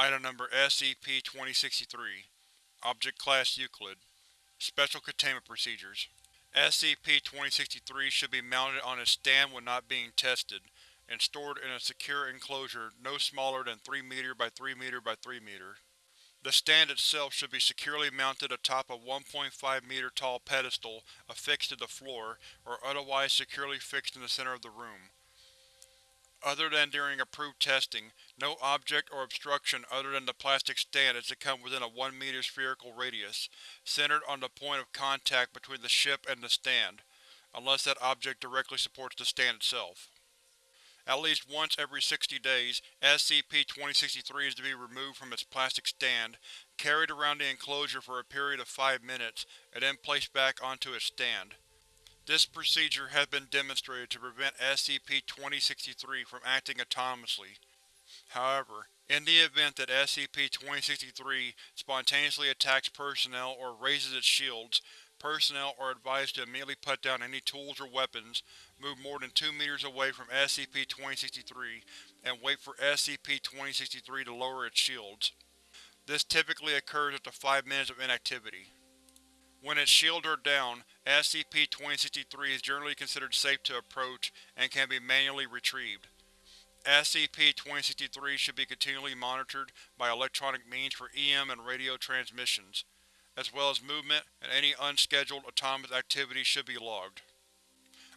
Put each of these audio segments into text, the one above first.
Item Number SCP-2063 Object Class Euclid Special Containment Procedures SCP-2063 should be mounted on its stand when not being tested, and stored in a secure enclosure no smaller than 3 m by 3 m by 3 m. The stand itself should be securely mounted atop a 1.5 m tall pedestal affixed to the floor, or otherwise securely fixed in the center of the room. Other than during approved testing, no object or obstruction other than the plastic stand is to come within a 1 m spherical radius, centered on the point of contact between the ship and the stand, unless that object directly supports the stand itself. At least once every 60 days, SCP-2063 is to be removed from its plastic stand, carried around the enclosure for a period of 5 minutes, and then placed back onto its stand. This procedure has been demonstrated to prevent SCP-2063 from acting autonomously. However, in the event that SCP-2063 spontaneously attacks personnel or raises its shields, personnel are advised to immediately put down any tools or weapons, move more than 2 meters away from SCP-2063, and wait for SCP-2063 to lower its shields. This typically occurs after 5 minutes of inactivity. When its shields are down, SCP-2063 is generally considered safe to approach and can be manually retrieved. SCP-2063 should be continually monitored by electronic means for EM and radio transmissions, as well as movement and any unscheduled autonomous activity should be logged.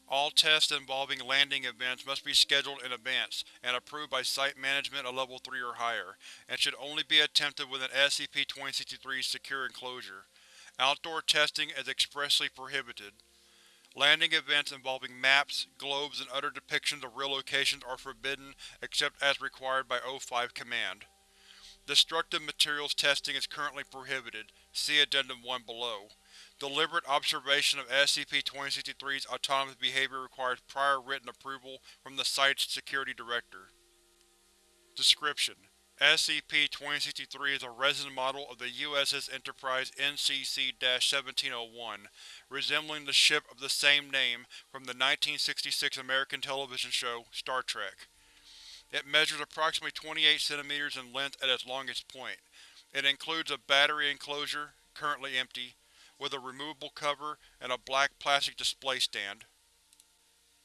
All tests involving landing events must be scheduled in advance and approved by Site Management at Level 3 or higher, and should only be attempted within SCP-2063's secure enclosure. Outdoor testing is expressly prohibited. Landing events involving maps, globes, and other depictions of real locations are forbidden except as required by O5 Command. Destructive materials testing is currently prohibited, see Addendum 1 below. Deliberate observation of SCP-2063's autonomous behavior requires prior written approval from the site's security director. Description: SCP-2063 is a resin model of the USS Enterprise NCC-1701, resembling the ship of the same name from the 1966 American television show Star Trek. It measures approximately 28 cm in length at its longest point. It includes a battery enclosure, currently empty, with a removable cover and a black plastic display stand.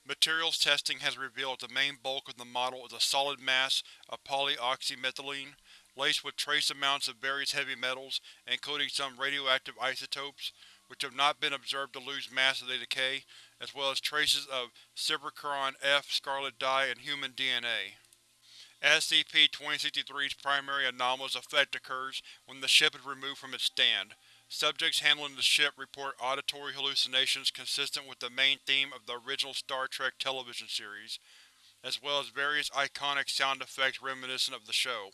Materials testing has revealed the main bulk of the model is a solid mass of polyoxymethylene, laced with trace amounts of various heavy metals, including some radioactive isotopes, which have not been observed to lose mass as they decay, as well as traces of Cibacron F scarlet dye and human DNA. SCP-2063's primary anomalous effect occurs when the ship is removed from its stand, Subjects handling the ship report auditory hallucinations consistent with the main theme of the original Star Trek television series, as well as various iconic sound effects reminiscent of the show.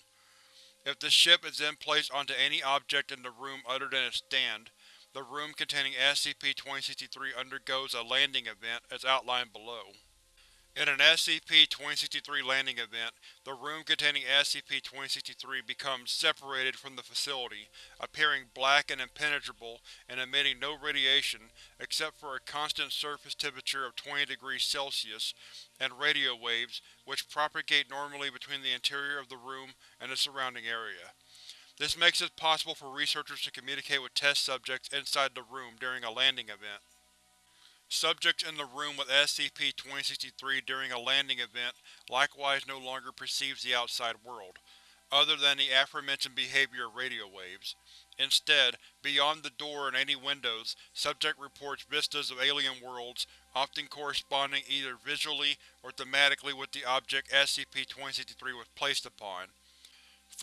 If the ship is then placed onto any object in the room other than its stand, the room containing SCP-2063 undergoes a landing event as outlined below. In an SCP-2063 landing event, the room containing SCP-2063 becomes separated from the facility, appearing black and impenetrable and emitting no radiation except for a constant surface temperature of 20 degrees Celsius and radio waves which propagate normally between the interior of the room and the surrounding area. This makes it possible for researchers to communicate with test subjects inside the room during a landing event. Subjects in the room with SCP-2063 during a landing event likewise no longer perceives the outside world, other than the aforementioned behavior of radio waves. Instead, beyond the door and any windows, subject reports vistas of alien worlds, often corresponding either visually or thematically with the object SCP-2063 was placed upon.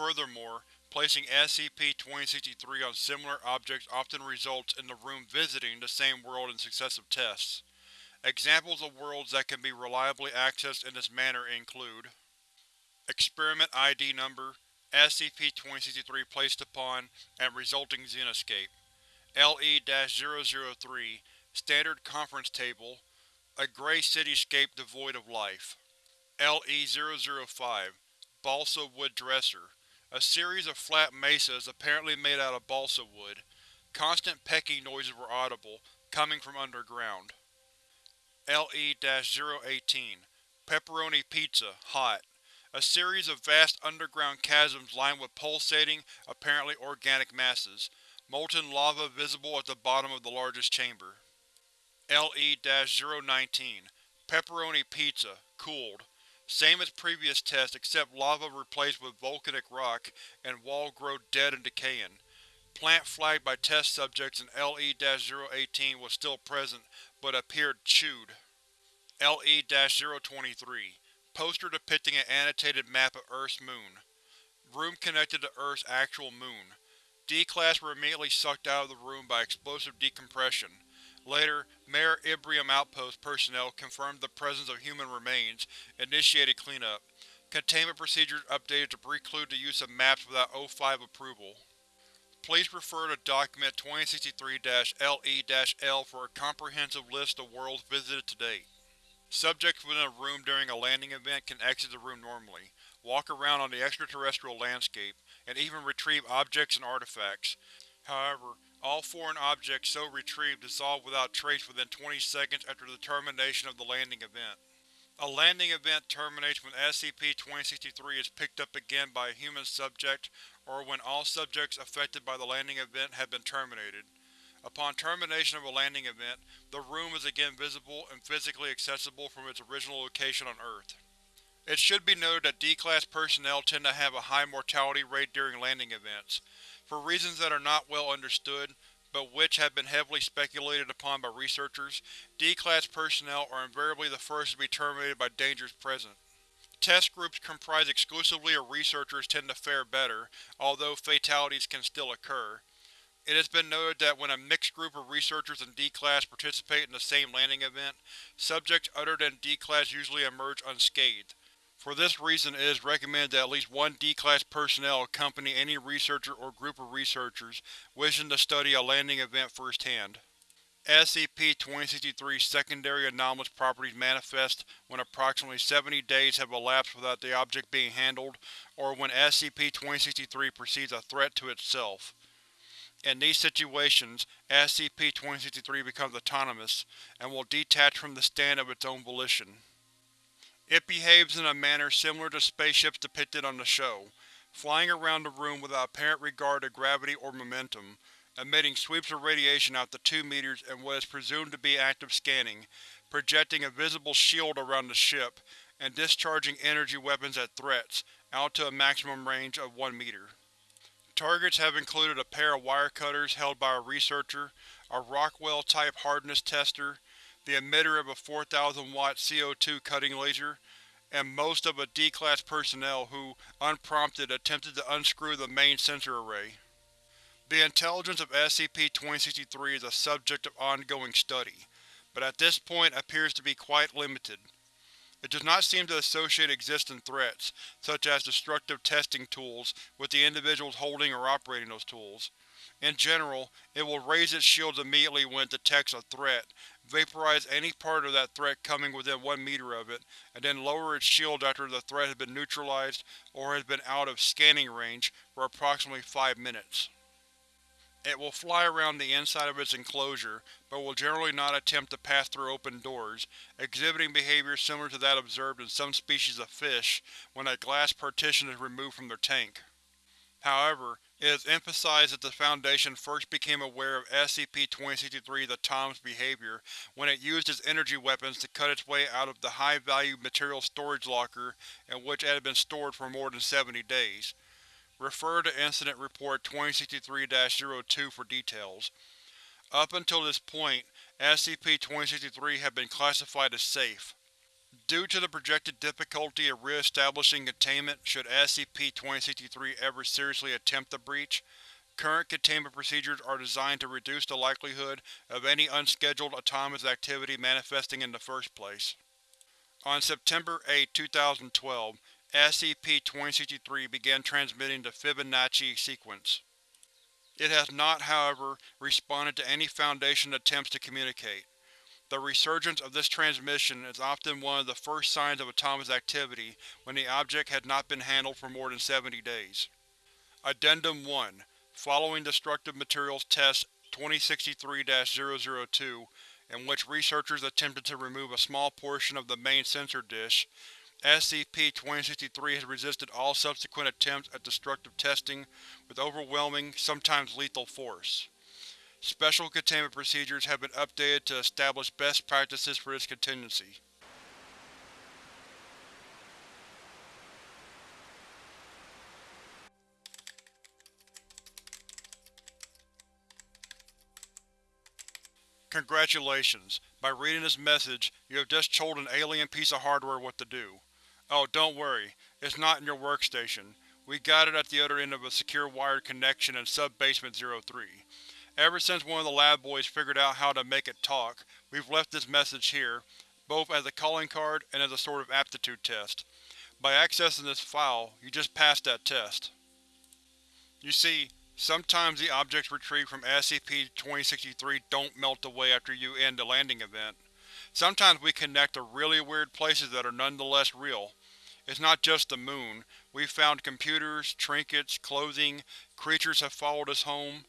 Furthermore, Placing SCP-2063 on similar objects often results in the room visiting the same world in successive tests. Examples of worlds that can be reliably accessed in this manner include Experiment ID Number SCP-2063 placed upon and resulting Xenoscape LE-003 Standard Conference Table A Gray Cityscape devoid of life LE-005 Balsa Wood Dresser a series of flat mesas apparently made out of balsa wood. Constant pecking noises were audible, coming from underground. LE-018 Pepperoni Pizza, hot. a series of vast underground chasms lined with pulsating, apparently organic masses, molten lava visible at the bottom of the largest chamber. LE-019 Pepperoni Pizza, cooled. Same as previous tests except lava replaced with volcanic rock and wall growth dead and decaying. Plant flagged by test subjects in LE-018 was still present, but appeared chewed. LE-023 Poster depicting an annotated map of Earth's moon. Room connected to Earth's actual moon. D-Class were immediately sucked out of the room by explosive decompression. Later, Mare Imbrium Outpost personnel confirmed the presence of human remains, initiated cleanup. Containment procedures updated to preclude the use of maps without O5 approval. Please refer to Document 2063-LE-L for a comprehensive list of worlds visited to date. Subjects within a room during a landing event can exit the room normally, walk around on the extraterrestrial landscape, and even retrieve objects and artifacts. However, all foreign objects so retrieved dissolve without trace within 20 seconds after the termination of the landing event. A landing event terminates when SCP-2063 is picked up again by a human subject or when all subjects affected by the landing event have been terminated. Upon termination of a landing event, the room is again visible and physically accessible from its original location on Earth. It should be noted that D-Class personnel tend to have a high mortality rate during landing events. For reasons that are not well understood, but which have been heavily speculated upon by researchers, D-Class personnel are invariably the first to be terminated by dangers present. Test groups comprised exclusively of researchers tend to fare better, although fatalities can still occur. It has been noted that when a mixed group of researchers and D-Class participate in the same landing event, subjects other than D-Class usually emerge unscathed. For this reason it is recommended that at least one D-Class personnel accompany any researcher or group of researchers wishing to study a landing event firsthand. SCP-2063 secondary anomalous properties manifest when approximately 70 days have elapsed without the object being handled, or when SCP-2063 perceives a threat to itself. In these situations, SCP-2063 becomes autonomous, and will detach from the stand of its own volition. It behaves in a manner similar to spaceships depicted on the show, flying around the room without apparent regard to gravity or momentum, emitting sweeps of radiation out to 2 meters in what is presumed to be active scanning, projecting a visible shield around the ship, and discharging energy weapons at threats, out to a maximum range of 1 meter. Targets have included a pair of wire cutters held by a researcher, a Rockwell-type hardness tester, the emitter of a 4000 watt CO2 cutting laser, and most of a D-Class personnel who, unprompted, attempted to unscrew the main sensor array. The intelligence of SCP-2063 is a subject of ongoing study, but at this point appears to be quite limited. It does not seem to associate existing threats, such as destructive testing tools, with the individuals holding or operating those tools. In general, it will raise its shields immediately when it detects a threat, vaporize any part of that threat coming within one meter of it, and then lower its shield after the threat has been neutralized or has been out of scanning range for approximately five minutes. It will fly around the inside of its enclosure, but will generally not attempt to pass through open doors, exhibiting behavior similar to that observed in some species of fish when a glass partition is removed from their tank. However, it is emphasized that the Foundation first became aware of SCP-2063's autonomous behavior when it used its energy weapons to cut its way out of the high-value material storage locker in which it had been stored for more than 70 days. Refer to Incident Report 2063-02 for details. Up until this point, SCP-2063 had been classified as safe. Due to the projected difficulty of re-establishing containment should SCP-2063 ever seriously attempt the breach, current containment procedures are designed to reduce the likelihood of any unscheduled autonomous activity manifesting in the first place. On September 8, 2012, SCP-2063 began transmitting the Fibonacci sequence. It has not, however, responded to any Foundation attempts to communicate. The resurgence of this transmission is often one of the first signs of autonomous activity when the object has not been handled for more than 70 days. Addendum 1 Following Destructive Materials Test 2063-002, in which researchers attempted to remove a small portion of the main sensor dish, SCP-2063 has resisted all subsequent attempts at destructive testing with overwhelming, sometimes lethal force. Special containment procedures have been updated to establish best practices for this contingency. Congratulations. By reading this message, you have just told an alien piece of hardware what to do. Oh, don't worry. It's not in your workstation. We got it at the other end of a secure wired connection in Sub-Basement 03. Ever since one of the lab boys figured out how to make it talk, we've left this message here, both as a calling card and as a sort of aptitude test. By accessing this file, you just passed that test. You see, sometimes the objects retrieved from SCP-2063 don't melt away after you end the landing event. Sometimes we connect to really weird places that are nonetheless real. It's not just the moon. We've found computers, trinkets, clothing, creatures have followed us home.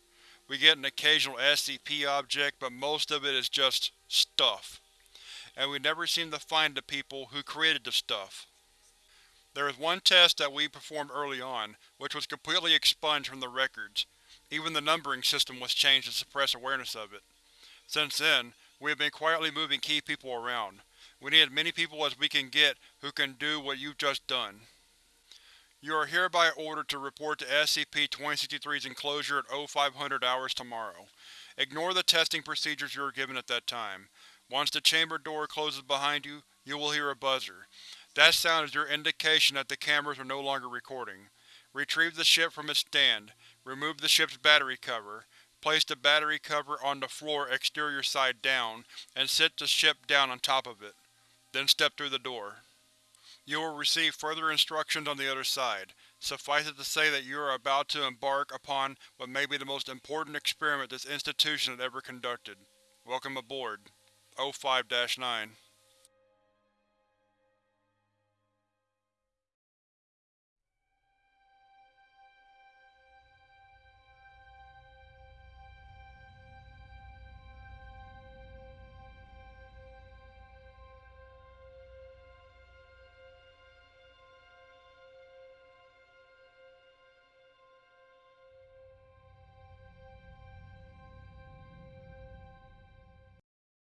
We get an occasional SCP object, but most of it is just stuff. And we never seem to find the people who created the stuff. There was one test that we performed early on, which was completely expunged from the records. Even the numbering system was changed to suppress awareness of it. Since then, we have been quietly moving key people around. We need as many people as we can get who can do what you've just done. You are hereby ordered to report to SCP-2063's enclosure at 0500 hours tomorrow. Ignore the testing procedures you are given at that time. Once the chamber door closes behind you, you will hear a buzzer. That sound is your indication that the cameras are no longer recording. Retrieve the ship from its stand. Remove the ship's battery cover. Place the battery cover on the floor exterior side down, and sit the ship down on top of it. Then step through the door. You will receive further instructions on the other side. Suffice it to say that you are about to embark upon what may be the most important experiment this institution has ever conducted. Welcome aboard. O5-9